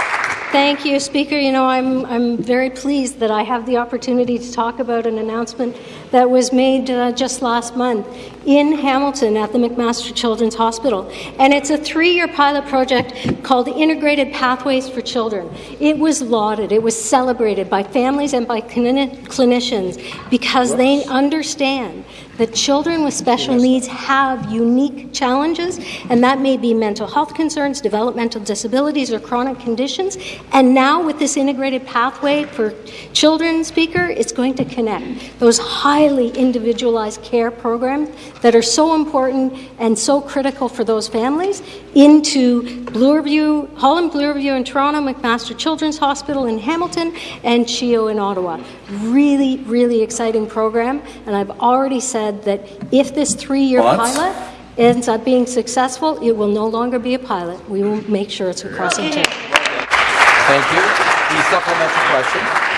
Thank you, Speaker. You know, I'm, I'm very pleased that I have the opportunity to talk about an announcement that was made uh, just last month in Hamilton at the McMaster Children's Hospital. And it's a three year pilot project called Integrated Pathways for Children. It was lauded, it was celebrated by families and by clini- clinicians because they understand that children with special needs have unique challenges, and that may be mental health concerns, developmental disabilities, or chronic conditions. And now, with this integrated pathway for children, Speaker, it's going to connect those highly individualized care programs that are so important and so critical for those families into Bloorview, Holland Bloorview in Toronto, McMaster Children's Hospital in Hamilton, and CHEO in Ottawa. Really, really exciting program, and I've already said that if this three-year pilot ends up being successful, it will no longer be a pilot. We will make sure it's across Ontario. Thank you. The supplementary question.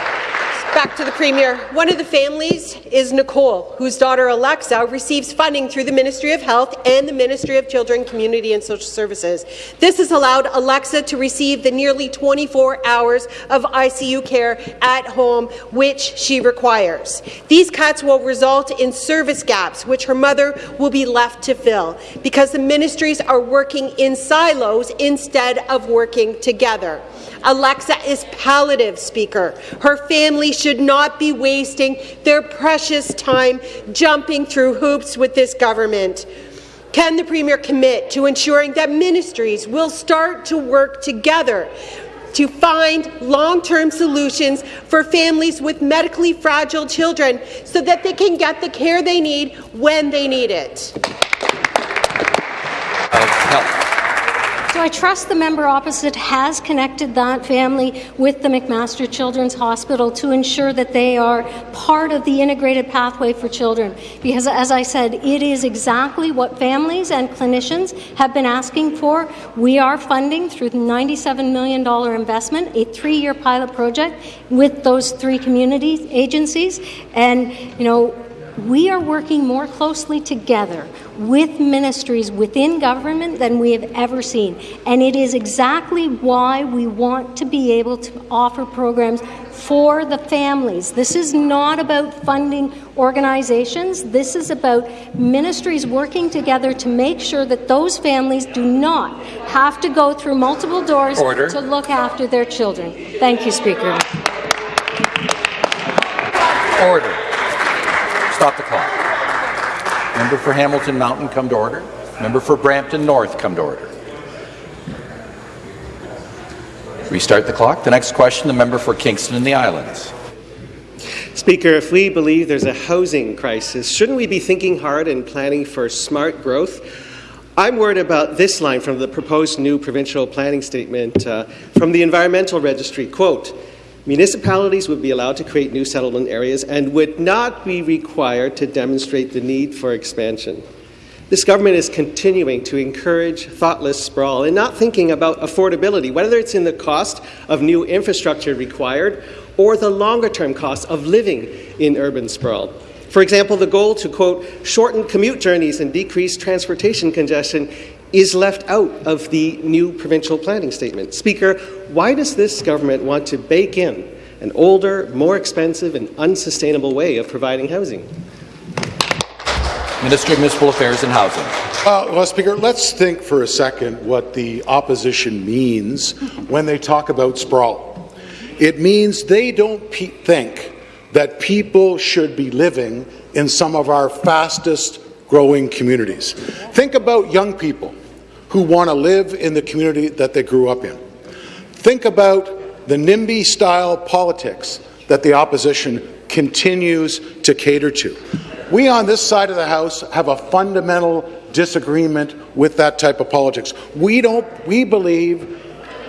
Back to the Premier. One of the families is Nicole, whose daughter Alexa receives funding through the Ministry of Health and the Ministry of Children, Community and Social Services. This has allowed Alexa to receive the nearly 24 hours of ICU care at home, which she requires. These cuts will result in service gaps, which her mother will be left to fill, because the ministries are working in silos instead of working together. Alexa is palliative, Speaker. Her family should not be wasting their precious time jumping through hoops with this government. Can the Premier commit to ensuring that ministries will start to work together to find long-term solutions for families with medically fragile children so that they can get the care they need when they need it? So I trust the member opposite has connected that family with the McMaster Children's Hospital to ensure that they are part of the integrated pathway for children. Because, as I said, it is exactly what families and clinicians have been asking for. We are funding through the $97 million investment a three-year pilot project with those three community agencies, and you know we are working more closely together with ministries within government than we have ever seen. And it is exactly why we want to be able to offer programs for the families. This is not about funding organizations. This is about ministries working together to make sure that those families do not have to go through multiple doors Order. to look after their children. Thank you, Speaker. Order. Member for Hamilton Mountain, come to order. Member for Brampton North, come to order. Restart the clock. The next question, the member for Kingston and the Islands. Speaker, if we believe there's a housing crisis, shouldn't we be thinking hard and planning for smart growth? I'm worried about this line from the proposed new provincial planning statement uh, from the Environmental Registry. Quote, Municipalities would be allowed to create new settlement areas and would not be required to demonstrate the need for expansion. This government is continuing to encourage thoughtless sprawl and not thinking about affordability, whether it's in the cost of new infrastructure required or the longer term cost of living in urban sprawl. For example, the goal to, quote, shorten commute journeys and decrease transportation congestion is left out of the new provincial planning statement. Speaker, why does this government want to bake in an older, more expensive, and unsustainable way of providing housing? Minister of Municipal Affairs and Housing. Uh, well, Speaker, let's think for a second what the opposition means when they talk about sprawl. It means they don't think that people should be living in some of our fastest growing communities. Think about young people who want to live in the community that they grew up in. Think about the NIMBY style politics that the opposition continues to cater to. We on this side of the House have a fundamental disagreement with that type of politics. We don't we believe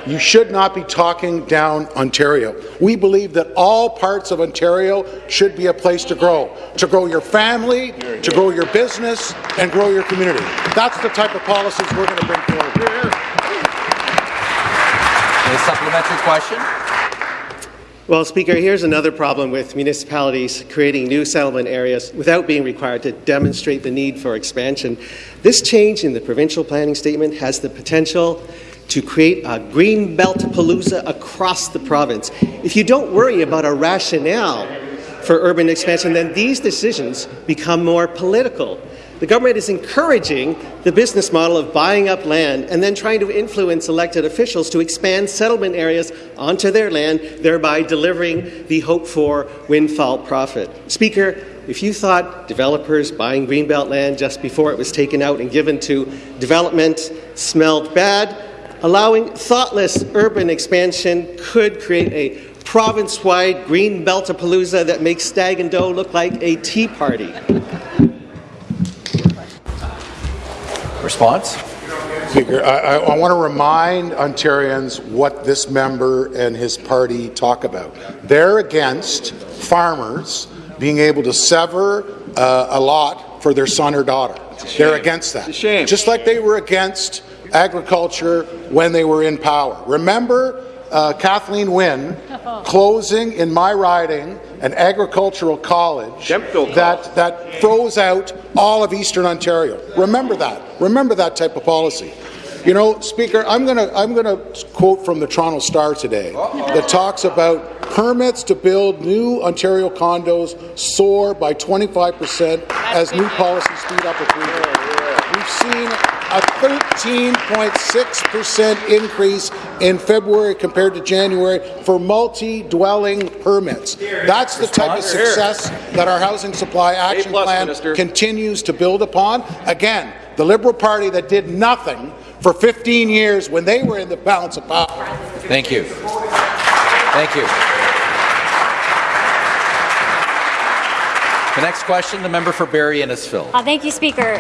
you should not be talking down Ontario. We believe that all parts of Ontario should be a place to grow, to grow your family, to grow your business, and grow your community. That's the type of policies we're going to bring forward. Supplementary question. Well, Speaker, here's another problem with municipalities creating new settlement areas without being required to demonstrate the need for expansion. This change in the provincial planning statement has the potential to create a green belt palooza across the province. If you don't worry about a rationale for urban expansion, then these decisions become more political. The government is encouraging the business model of buying up land and then trying to influence elected officials to expand settlement areas onto their land, thereby delivering the hoped-for windfall profit. Speaker, if you thought developers buying greenbelt land just before it was taken out and given to development smelled bad, allowing thoughtless urban expansion could create a province-wide green beltapalooza that makes Stag and Doe look like a tea party. Response? Speaker, I, I, I want to remind Ontarians what this member and his party talk about. They're against farmers being able to sever uh, a lot for their son or daughter. They're against that. Just like they were against agriculture when they were in power. Remember uh, Kathleen Wynne closing in my riding an agricultural college that, that throws out all of Eastern Ontario. Remember that. Remember that type of policy. You know, Speaker, I'm going to I'm going to quote from the Toronto Star today that talks about permits to build new Ontario condos soar by 25 percent as new policies speed up approval. We've seen a 13.6 percent increase in February compared to January for multi-dwelling permits. That's the type of success that our Housing Supply Action Plan continues to build upon. Again, the Liberal Party that did nothing for 15 years when they were in the balance of power. Thank you. Thank you. The next question, the member for Barrie Innisfil. Uh, thank you, Speaker.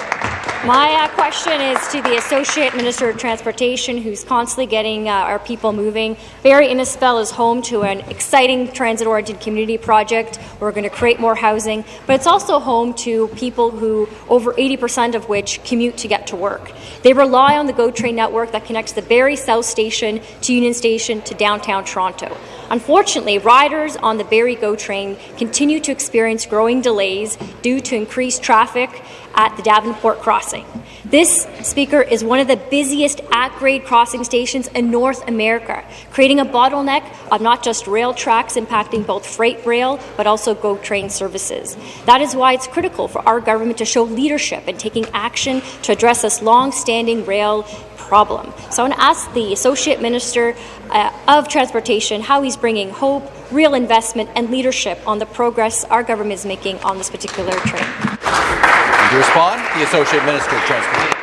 My uh, question is to the Associate Minister of Transportation, who's constantly getting uh, our people moving. Barrie Innisfil is home to an exciting transit-oriented community project. We're going to create more housing, but it's also home to people who, over 80% of which, commute to get to work. They rely on the GO Train network that connects the Barrie South Station to Union Station to downtown Toronto. Unfortunately, riders on the Barrie GO Train continue to experience growing delays due to increased traffic at the Davenport crossing. This, Speaker, is one of the busiest at-grade crossing stations in North America, creating a bottleneck of not just rail tracks impacting both freight rail but also GO train services. That is why it's critical for our government to show leadership in taking action to address this long-standing rail problem. So I want to ask the Associate Minister uh, of Transportation how he's bringing hope, real investment and leadership on the progress our government is making on this particular train. To respond, the Associate Minister of Transportation.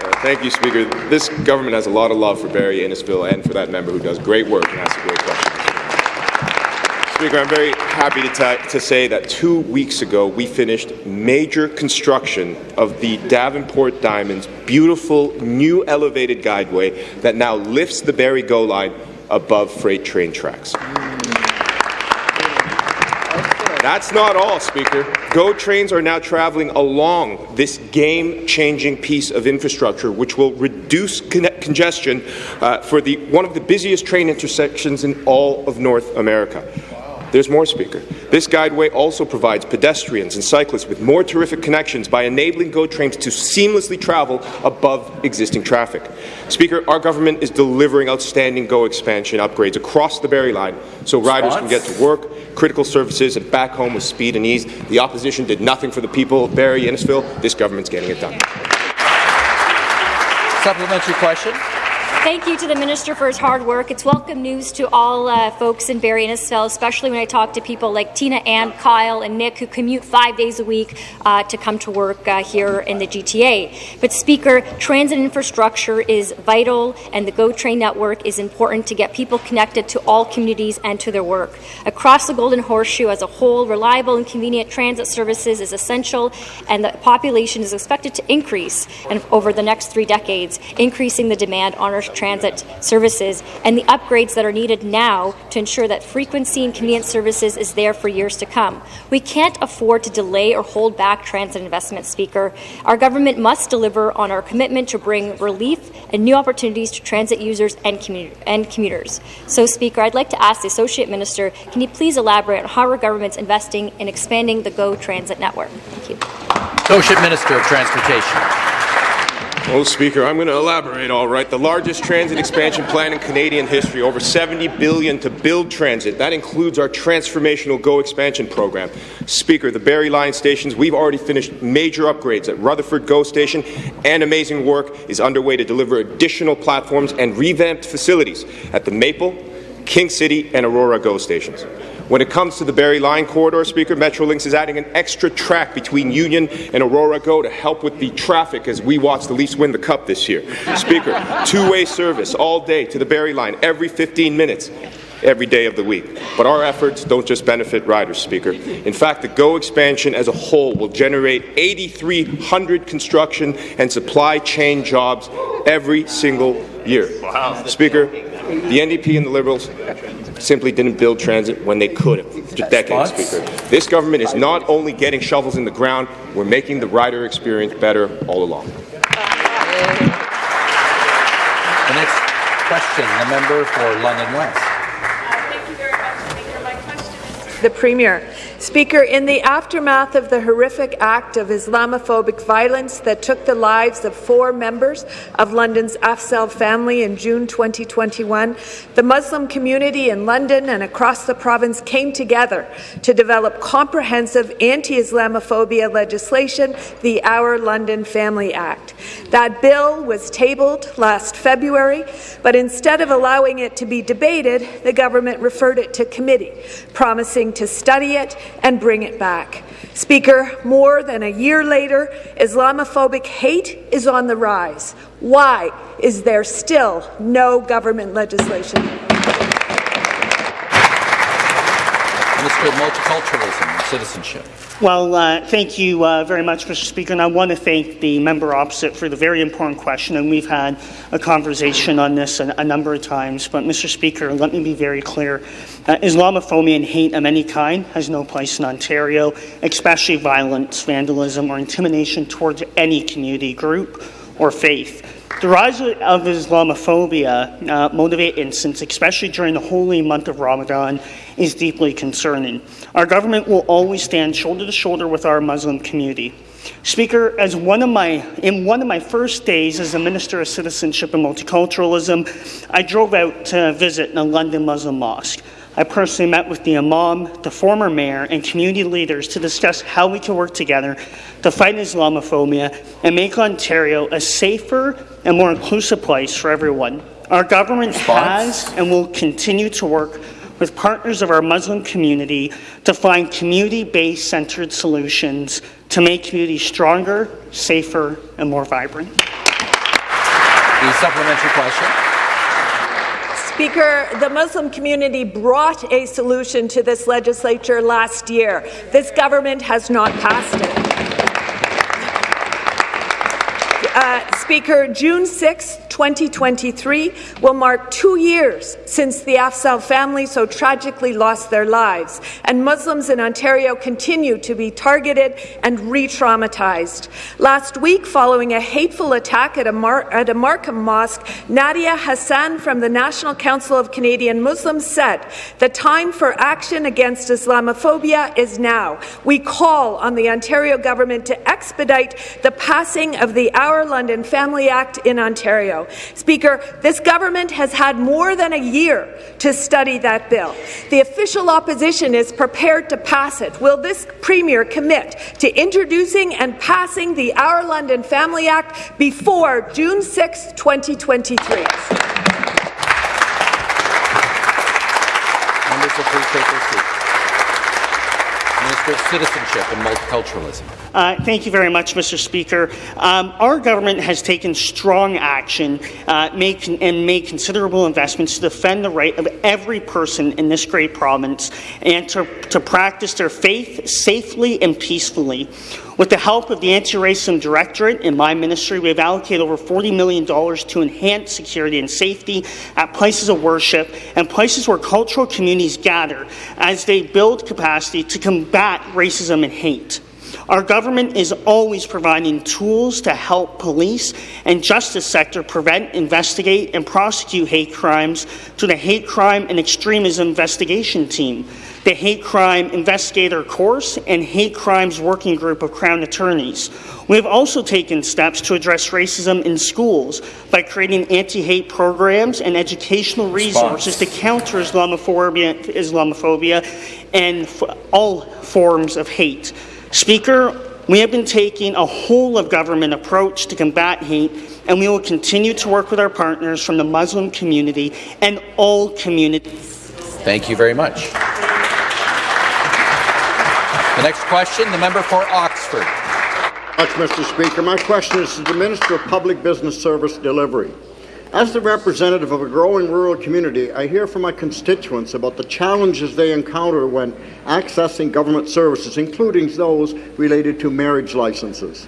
Uh, thank you, Speaker. This government has a lot of love for Barrie Innisfil and for that member who does great work and asks a great question. Speaker, I'm very happy to, to, say that two weeks ago we finished major construction of the Davenport Diamonds beautiful new elevated guideway that now lifts the Barrie GO line above freight train tracks. That's not all, Speaker. GO trains are now traveling along this game-changing piece of infrastructure, which will reduce con congestion uh, for the, one of the busiest train intersections in all of North America. There's more, Speaker. This guideway also provides pedestrians and cyclists with more terrific connections by enabling GO trains to seamlessly travel above existing traffic. Speaker, our government is delivering outstanding GO expansion upgrades across the Barrie Line so riders can get to work, critical services, and back home with speed and ease. The opposition did nothing for the people of Barrie, Innisfil. This government's getting it done. Supplementary question. Thank you to the Minister for his hard work. It's welcome news to all uh, folks in Barrie Innisfil, especially when I talk to people like Tina Ann, Kyle, and Nick who commute five days a week uh, to come to work uh, here in the GTA. But, Speaker, transit infrastructure is vital, and the GO Train network is important to get people connected to all communities and to their work. Across the Golden Horseshoe as a whole, reliable and convenient transit services is essential, and the population is expected to increase over the next three decades, increasing the demand on our transit services and the upgrades that are needed now to ensure that frequency and convenience services is there for years to come. We can't afford to delay or hold back transit investment, Speaker. Our government must deliver on our commitment to bring relief and new opportunities to transit users and, commu and commuters. So, Speaker, I'd like to ask the Associate Minister, can you please elaborate on how our government's investing in expanding the GO Transit network? Thank you. Associate Minister of Transportation. Well, Speaker, I'm going to elaborate all right. The largest transit expansion plan in Canadian history, over 70 billion to build transit. That includes our transformational GO expansion program. Speaker, the Barrie Line stations, we've already finished major upgrades at Rutherford GO station, and amazing work is underway to deliver additional platforms and revamped facilities at the Maple, King City, and Aurora GO stations. When it comes to the Barrie Line corridor, Speaker, Metrolinx is adding an extra track between Union and Aurora Go to help with the traffic as we watch the Leafs win the Cup this year. Speaker, two-way service all day to the Barrie Line every 15 minutes every day of the week. But our efforts don't just benefit riders, Speaker. In fact, the GO expansion as a whole will generate 8,300 construction and supply chain jobs every single year. Wow. Speaker, the NDP and the Liberals simply didn't build transit when they could have. Decades, Speaker. This government is not only getting shovels in the ground, we're making the rider experience better all along. The next question, the member for London West. Uh, thank you very much. Thank you. My question is the Premier. Speaker, in the aftermath of the horrific act of Islamophobic violence that took the lives of four members of London's Afzaal family in June 2021, the Muslim community in London and across the province came together to develop comprehensive anti-Islamophobia legislation, the Our London Family Act. That bill was tabled last February, but instead of allowing it to be debated, the government referred it to committee, promising to study it and bring it back. Speaker, more than a year later, Islamophobic hate is on the rise. Why is there still no government legislation? Multiculturalism and Citizenship. Well, uh, thank you uh, very much, Mr. Speaker, and I want to thank the member opposite for the very important question, and we've had a conversation on this a, a number of times. But, Mr. Speaker, let me be very clear. Uh, Islamophobia and hate of any kind has no place in Ontario, especially violence, vandalism, or intimidation towards any community group or faith. The rise of Islamophobia uh, motivate incidents, especially during the holy month of Ramadan, is deeply concerning. Our government will always stand shoulder to shoulder with our Muslim community. Speaker, as one of my, in one of my first days as a Minister of Citizenship and Multiculturalism, I drove out to visit a London Muslim mosque. I personally met with the Imam, the former mayor, and community leaders to discuss how we can work together to fight Islamophobia and make Ontario a safer and more inclusive place for everyone. Our government Response? has and will continue to work with partners of our Muslim community to find community-based centered solutions to make communities stronger, safer, and more vibrant. The supplementary question. Speaker, the Muslim community brought a solution to this legislature last year. This government has not passed it. Uh, Speaker, June 6, 2023 will mark two years since the Afzaal family so tragically lost their lives, and Muslims in Ontario continue to be targeted and re-traumatized. Last week, following a hateful attack at a, Mar- at a Markham mosque, Nadia Hassan from the National Council of Canadian Muslims said, the time for action against Islamophobia is now. We call on the Ontario government to expedite the passing of the Our London Family Act in Ontario. Speaker, this government has had more than a year to study that bill. The official opposition is prepared to pass it. Will this Premier commit to introducing and passing the Our London Family Act before June 6, 2023? Members will please take their seats. Of Citizenship and Multiculturalism. Uh, thank you very much, Mr. Speaker. Um, our government has taken strong action uh, make, and made considerable investments to defend the right of every person in this great province and to, to practice their faith safely and peacefully. With the help of the Anti-Racism Directorate in my ministry, we have allocated over $40 million to enhance security and safety at places of worship and places where cultural communities gather as they build capacity to combat racism and hate. Our government is always providing tools to help police and justice sector prevent, investigate, and prosecute hate crimes to the Hate Crime and Extremism Investigation Team, the Hate Crime Investigator Course, and Hate Crimes Working Group of Crown Attorneys. We have also taken steps to address racism in schools by creating anti-hate programs and educational resources to counter Islamophobia, Islamophobia and all forms of hate. Speaker, we have been taking a whole-of-government approach to combat hate, and we will continue to work with our partners from the Muslim community and all communities. Thank you very much. The next question, the member for Oxford. Much, Mr. Speaker. My question is to the Minister of Public Business Service Delivery. As the representative of a growing rural community, I hear from my constituents about the challenges they encounter when accessing government services, including those related to marriage licenses.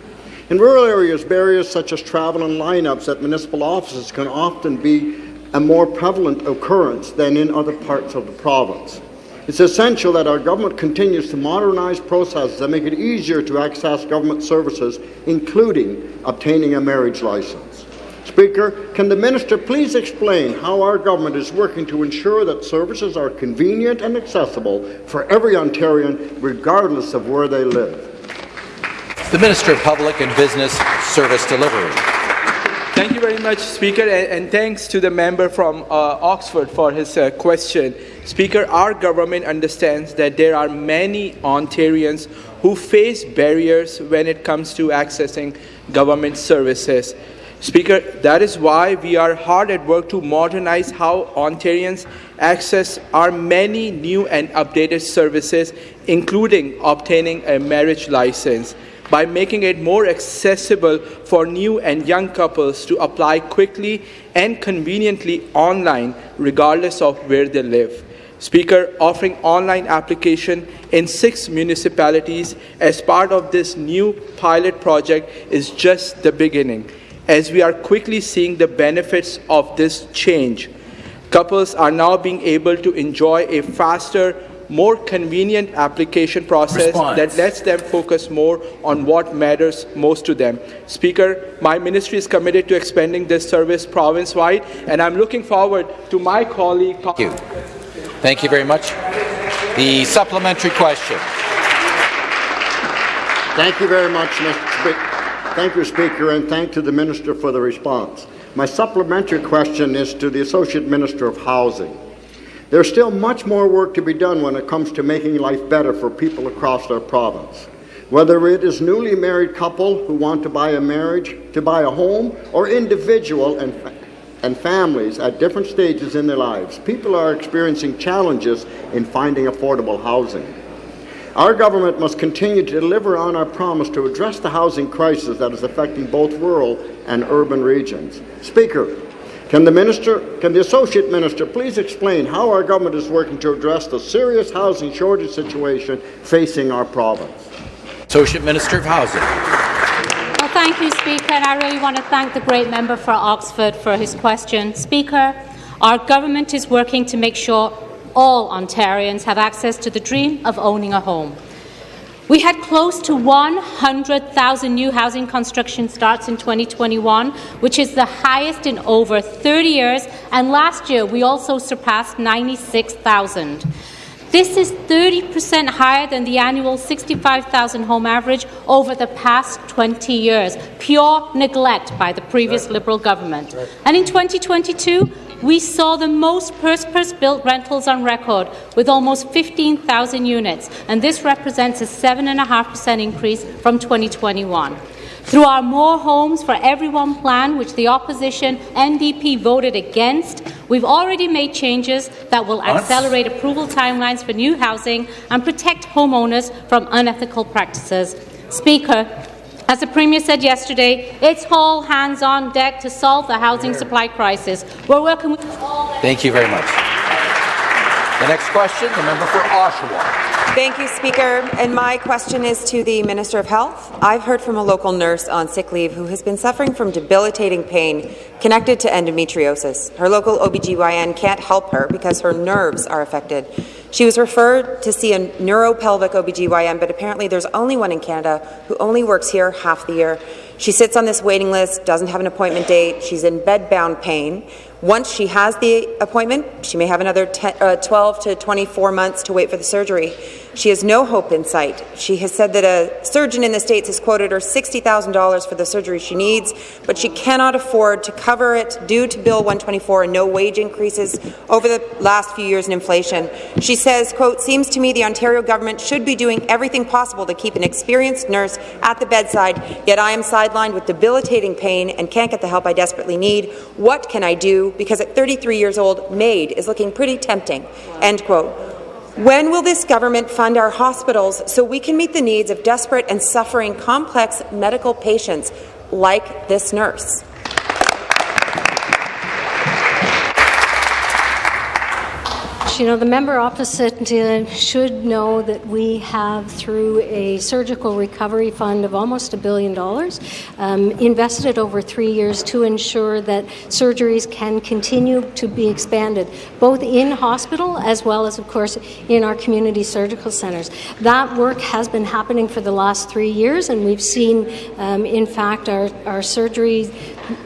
In rural areas, barriers such as travel and lineups at municipal offices can often be a more prevalent occurrence than in other parts of the province. It's essential that our government continues to modernise processes that make it easier to access government services, including obtaining a marriage licence. Speaker, can the Minister please explain how our government is working to ensure that services are convenient and accessible for every Ontarian, regardless of where they live? The Minister of Public and Business Service Delivery. Thank you very much, Speaker, and, and thanks to the member from uh, Oxford for his uh, question. Speaker, our government understands that there are many Ontarians who face barriers when it comes to accessing government services. Speaker, that is why we are hard at work to modernize how Ontarians access our many new and updated services, including obtaining a marriage license by making it more accessible for new and young couples to apply quickly and conveniently online, regardless of where they live. Speaker, offering online application in six municipalities as part of this new pilot project is just the beginning, as we are quickly seeing the benefits of this change. Couples are now being able to enjoy a faster, more convenient application process Response. that lets them focus more on what matters most to them. Speaker, my ministry is committed to expanding this service province-wide, and I'm looking forward to my colleague... Thank you. Thank you very much. The supplementary question. Thank you very much, Mr. Thank you, Speaker, and thank to the Minister for the response. My supplementary question is to the Associate Minister of Housing. There's still much more work to be done when it comes to making life better for people across our province. Whether it is newly married couple who want to buy a marriage, to buy a home, or individual and, and families at different stages in their lives, people are experiencing challenges in finding affordable housing. Our government must continue to deliver on our promise to address the housing crisis that is affecting both rural and urban regions. Speaker, can the minister, can the associate minister please explain how our government is working to address the serious housing shortage situation facing our province? Associate Minister of Housing. Well, thank you, Speaker, and I really want to thank the great member for Oxford for his question. Speaker, our government is working to make sure all Ontarians have access to the dream of owning a home. We had close to 100,000 new housing construction starts in 2021, which is the highest in over 30 years, and last year we also surpassed 96,000. This is 30% higher than the annual 65,000 home average over the past 20 years, pure neglect by the previous. Liberal government. And in 2022, we saw the most purpose-built rentals on record, with almost 15,000 units, and this represents a 7.5% increase from 2021. Through our More Homes for Everyone plan, which the opposition NDP voted against, we've already made changes that will accelerate approval timelines for new housing and protect homeowners from unethical practices. Speaker, as the Premier said yesterday, it's all hands on deck to solve the housing supply crisis. We're working with all. Thank you very much. The next question, the member for Oshawa. Thank you, Speaker. And my question is to the Minister of Health. I've heard from a local nurse on sick leave who has been suffering from debilitating pain connected to endometriosis. Her local OBGYN can't help her because her nerves are affected. She was referred to see a neuropelvic OBGYN, but apparently there's only one in Canada who only works here half the year. She sits on this waiting list, doesn't have an appointment date, she's in bed-bound pain. Once she has the appointment, she may have another 10, uh, 12 to 24 months to wait for the surgery. She has no hope in sight. She has said that a surgeon in the States has quoted her $60,000 for the surgery she needs, but she cannot afford to cover it due to Bill 124 and no wage increases over the last few years in inflation. She says, quote, seems to me the Ontario government should be doing everything possible to keep an experienced nurse at the bedside, yet I am sidelined with debilitating pain and can't get the help I desperately need. What can I do? Because at 33 years old, MAID is looking pretty tempting, end quote. When will this government fund our hospitals so we can meet the needs of desperate and suffering complex medical patients like this nurse? You know, the member opposite uh, should know that we have, through a surgical recovery fund of almost a billion dollars, um, invested over three years to ensure that surgeries can continue to be expanded, both in hospital as well as, of course, in our community surgical centres. That work has been happening for the last three years, and we've seen, um, in fact, our, our surgery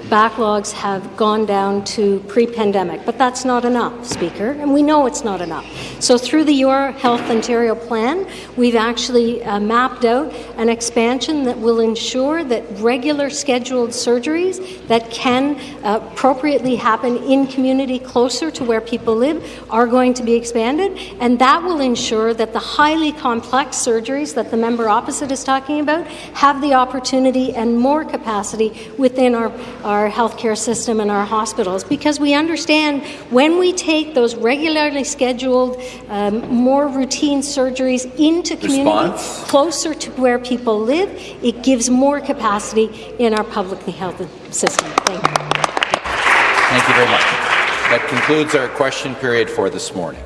backlogs have gone down to pre-pandemic. But that's not enough, Speaker, and we know it's not enough. So through the Your Health Ontario plan, we've actually uh, mapped out an expansion that will ensure that regular scheduled surgeries that can uh, appropriately happen in community closer to where people live are going to be expanded, and that will ensure that the highly complex surgeries that the member opposite is talking about have the opportunity and more capacity within our our healthcare system and our hospitals because we understand when we take those regularly scheduled, um, more routine surgeries into community Response. closer to where people live, it gives more capacity in our public health system. Thank you. Thank you very much. That concludes our question period for this morning.